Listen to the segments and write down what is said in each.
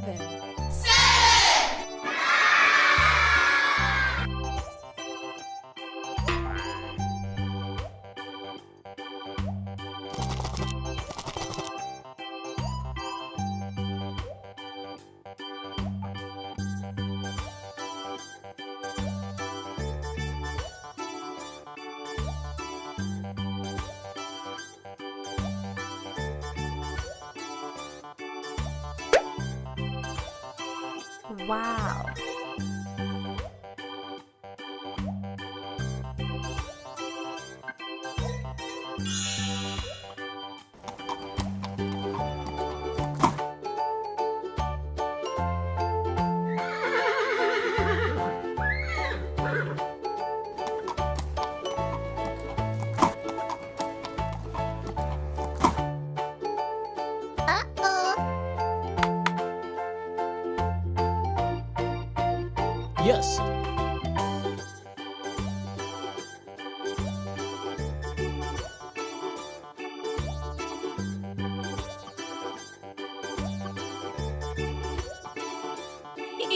seven. Wow.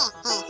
Hey, hey, hey.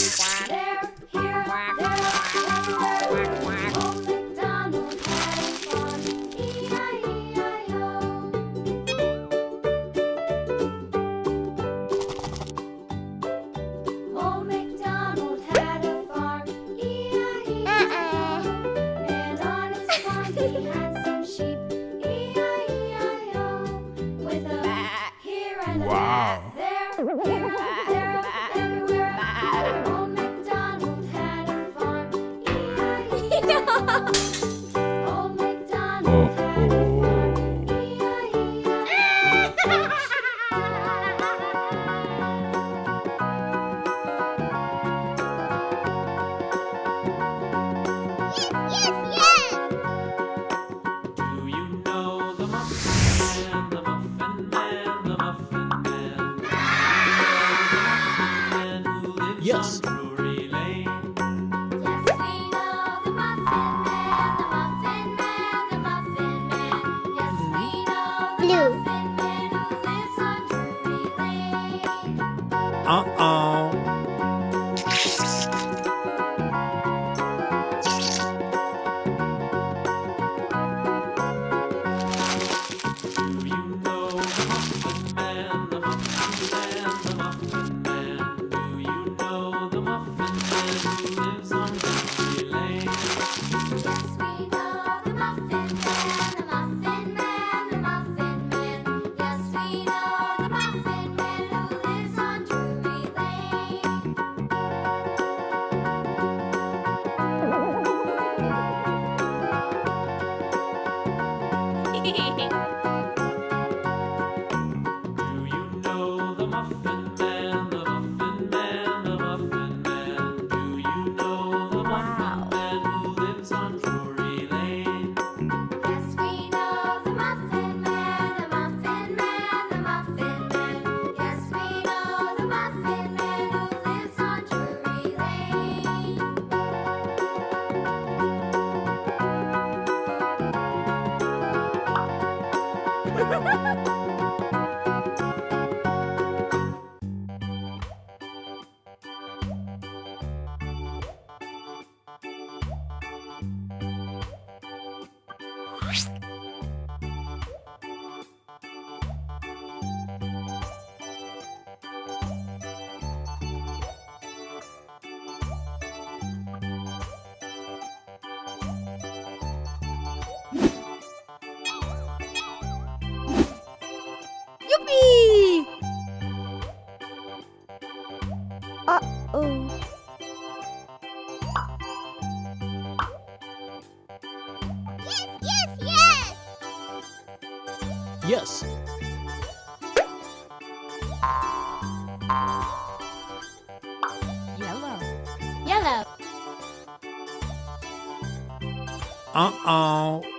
Wow. there, here, and on his farm he had some sheep, I I O. With a hat here and a hat there, Blue. Muffin うん。Ha ha ha! Yes. Yellow. Yellow. Uh-oh.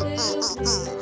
嗯，嗯，嗯，嗯。